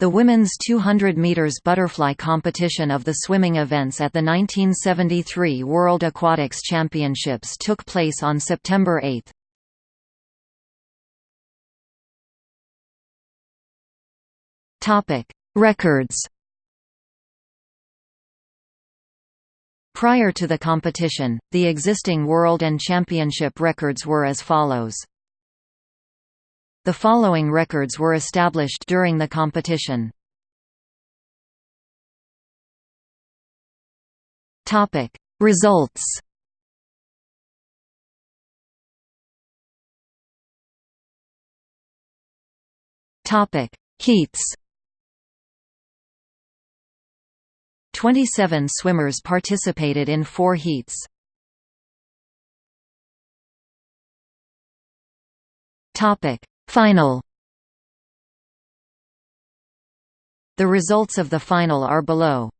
The women's 200 meters butterfly competition of the swimming events at the 1973 World Aquatics Championships took place on September 8. Topic: Records. Prior to the competition, the existing world and championship records were as follows. The following records were established during the competition. Topic: Results. Topic: Heats. 27 swimmers participated in four heats. Topic: Final The results of the final are below.